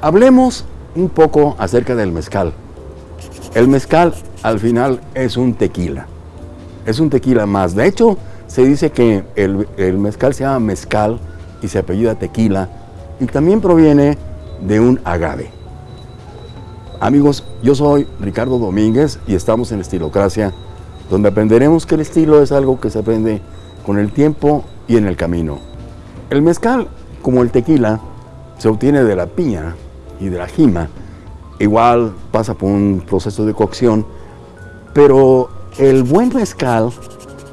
Hablemos un poco acerca del mezcal. El mezcal al final es un tequila. Es un tequila más. De hecho, se dice que el, mezcal se llama mezcal y se apellida tequila y también proviene de un agave. Amigos, yo soy Ricardo Domínguez y estamos en Estilocracia, donde aprenderemos que el estilo es algo que se aprende con el tiempo y en el camino. El mezcal, como el tequila, se obtiene de la piña y la jima. Igual pasa por un proceso de cocción, pero el buen mezcal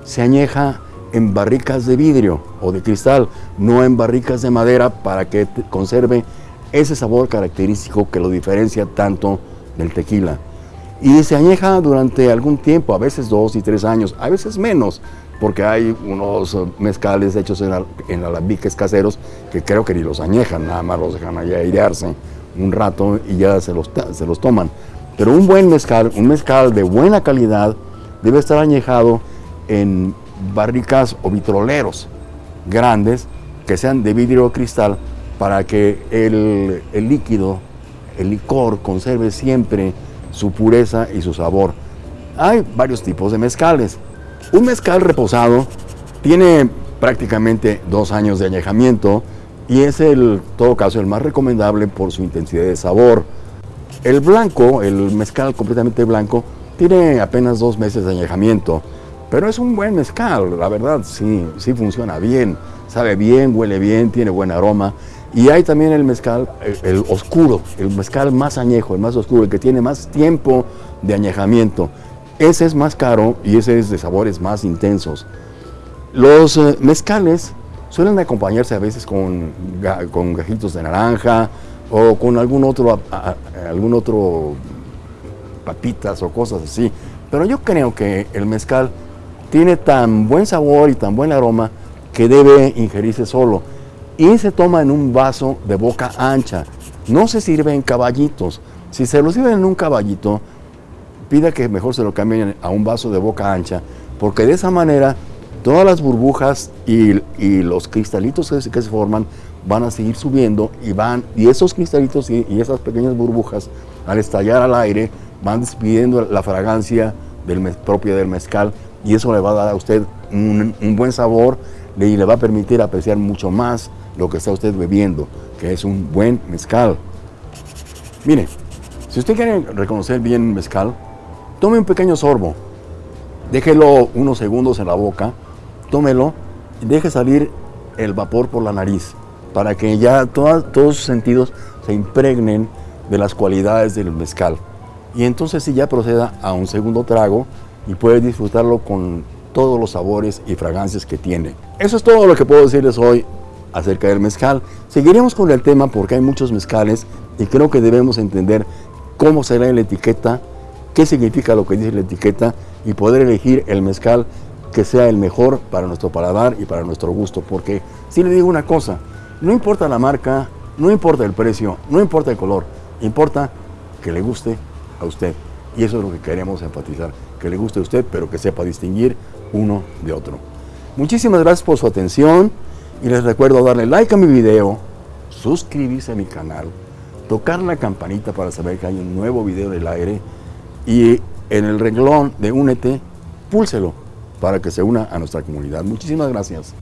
se añeja en barricas de vidrio o de cristal, no en barricas de madera para que conserve ese sabor característico que lo diferencia tanto del tequila. Y se añeja durante algún tiempo, a veces dos y tres años, a veces menos, porque hay unos mezcales hechos en, en alambiques caseros que creo que ni los añejan, nada más los dejan allá airearse un rato y ya se los, se los toman. Pero un buen mezcal, un mezcal de buena calidad, debe estar añejado en barricas o vitroleros grandes que sean de vidrio o cristal para que el, el líquido, el licor, conserve siempre su pureza y su sabor. Hay varios tipos de mezcales. Un mezcal reposado tiene prácticamente dos años de añejamiento y es el, todo caso, el más recomendable por su intensidad de sabor. El blanco, el mezcal completamente blanco, tiene apenas dos meses de añejamiento, pero es un buen mezcal, la verdad, sí, sí funciona bien, sabe bien, huele bien, tiene buen aroma. Y hay también el mezcal, el, oscuro, el mezcal más añejo, el más oscuro, el que tiene más tiempo de añejamiento. Ese es más caro y ese es de sabores más intensos. Los eh, mezcales suelen acompañarse a veces con, con gajitos de naranja o con algún otro, algún otro papitas o cosas así. Pero yo creo que el mezcal tiene tan buen sabor y tan buen aroma que debe ingerirse solo y se toma en un vaso de boca ancha. No se sirve en caballitos. Si se lo sirve en un caballito, pida que mejor se lo cambien a un vaso de boca ancha, porque de esa manera todas las burbujas y, los cristalitos que se, forman van a seguir subiendo y van, y esos cristalitos y, esas pequeñas burbujas, al estallar al aire, van despidiendo la fragancia del, propia del mezcal y eso le va a dar a usted un, un buen sabor y le va a permitir apreciar mucho más lo que está usted bebiendo, que es un buen mezcal. Mire, si usted quiere reconocer bien mezcal, tome un pequeño sorbo, déjelo unos segundos en la boca, tómelo deje salir el vapor por la nariz, para que ya todos sus sentidos se impregnen de las cualidades del mezcal. Y entonces si ya proceda a un segundo trago y puede disfrutarlo con todos los sabores y fragancias que tiene. Eso es todo lo que puedo decirles hoy acerca del mezcal. Seguiremos con el tema porque hay muchos mezcales y creo que debemos entender cómo será la etiqueta, qué significa lo que dice la etiqueta y poder elegir el mezcal que sea el mejor para nuestro paladar y para nuestro gusto. Porque si le digo una cosa, no importa la marca, no importa el precio, no importa el color, importa que le guste a usted. Y eso es lo que queremos enfatizar, que le guste a usted, pero que sepa distinguir uno de otro. Muchísimas gracias por su atención. Y les recuerdo darle like a mi video, suscribirse a mi canal, tocar la campanita para saber que hay un nuevo video del aire y en el renglón de Únete, púlselo para que se una a nuestra comunidad. Muchísimas gracias.